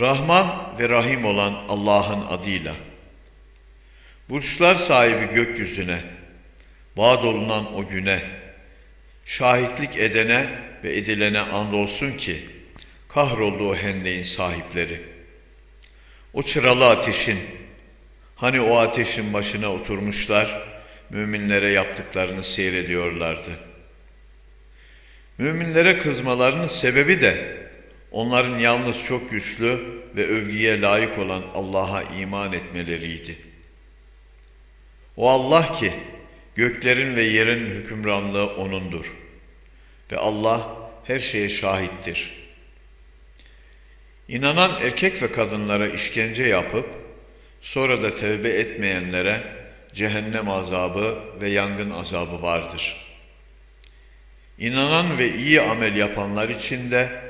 Rahman ve Rahim olan Allah'ın adıyla. Burçlar sahibi gökyüzüne, vaad olunan o güne, şahitlik edene ve edilene andolsun ki, kahroldu o hendeğin sahipleri. O çıralı ateşin, hani o ateşin başına oturmuşlar, müminlere yaptıklarını seyrediyorlardı. Müminlere kızmalarının sebebi de, onların yalnız çok güçlü ve övgüye layık olan Allah'a iman etmeleriydi. O Allah ki göklerin ve yerin hükümranlığı O'nundur. Ve Allah her şeye şahittir. İnanan erkek ve kadınlara işkence yapıp sonra da tevbe etmeyenlere cehennem azabı ve yangın azabı vardır. İnanan ve iyi amel yapanlar için de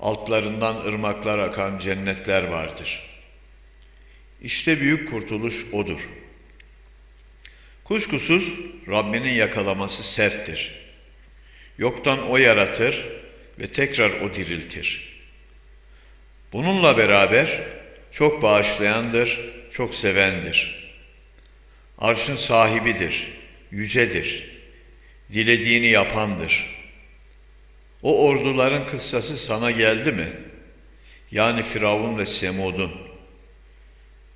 altlarından ırmaklar akan cennetler vardır. İşte büyük kurtuluş odur. Kuşkusuz Rabbinin yakalaması serttir. Yoktan o yaratır ve tekrar o diriltir. Bununla beraber çok bağışlayandır, çok sevendir. Arşın sahibidir, yücedir, dilediğini yapandır.'' O orduların kıssası sana geldi mi? Yani Firavun ve Semud'un.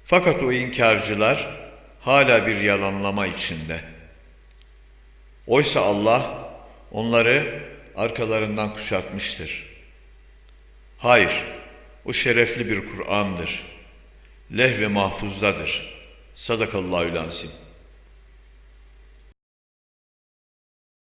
Fakat o inkarcılar hala bir yalanlama içinde. Oysa Allah onları arkalarından kuşatmıştır. Hayır, o şerefli bir Kur'an'dır. Leh ve mahfuzdadır. Sadakallahü lazim.